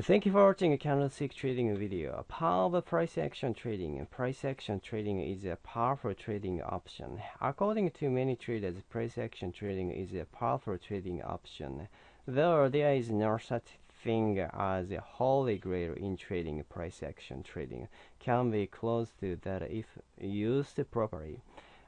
Thank you for watching a candlestick trading video. Power of price action trading. Price action trading is a powerful trading option. According to many traders, price action trading is a powerful trading option. Though there is no such thing as a holy grail in trading, price action trading can be close to that if used properly.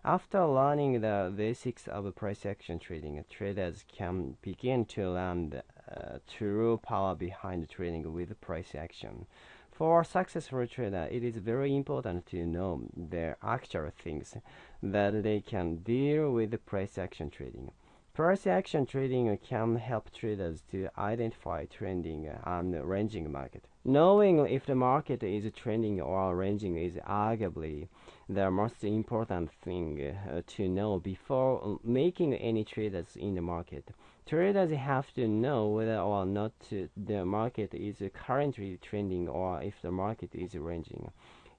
After learning the basics of price action trading, traders can begin to learn uh, true power behind trading with price action. For a successful trader, it is very important to know the actual things that they can deal with price action trading. Price action trading can help traders to identify trending and ranging market. Knowing if the market is trending or ranging is arguably the most important thing uh, to know before making any trades in the market. Traders have to know whether or not the market is currently trending or if the market is ranging.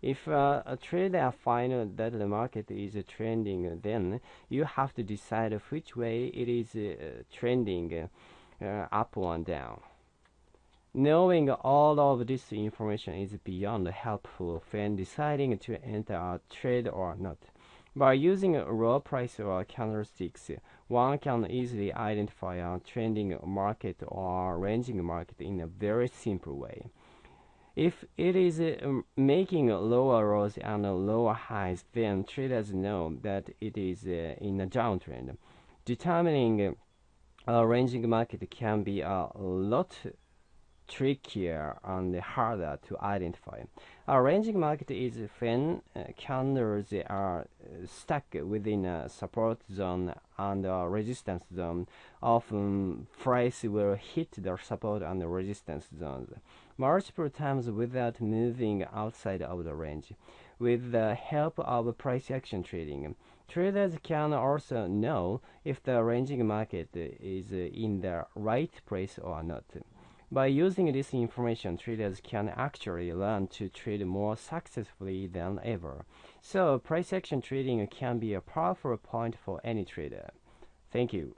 If uh, a trader finds that the market is trending, then you have to decide which way it is uh, trending, uh, up or down. Knowing all of this information is beyond helpful when deciding to enter a trade or not. By using raw price or candlesticks, one can easily identify a trending market or ranging market in a very simple way. If it is uh, making lower lows and lower highs, then traders know that it is uh, in a downtrend. Determining a ranging market can be a lot trickier and harder to identify. A ranging market is when uh, candles are uh, stuck within a support zone and a resistance zone. Often, price will hit the support and the resistance zones multiple times without moving outside of the range. With the help of price action trading, traders can also know if the ranging market is in the right place or not. By using this information, traders can actually learn to trade more successfully than ever. So, price action trading can be a powerful point for any trader. Thank you.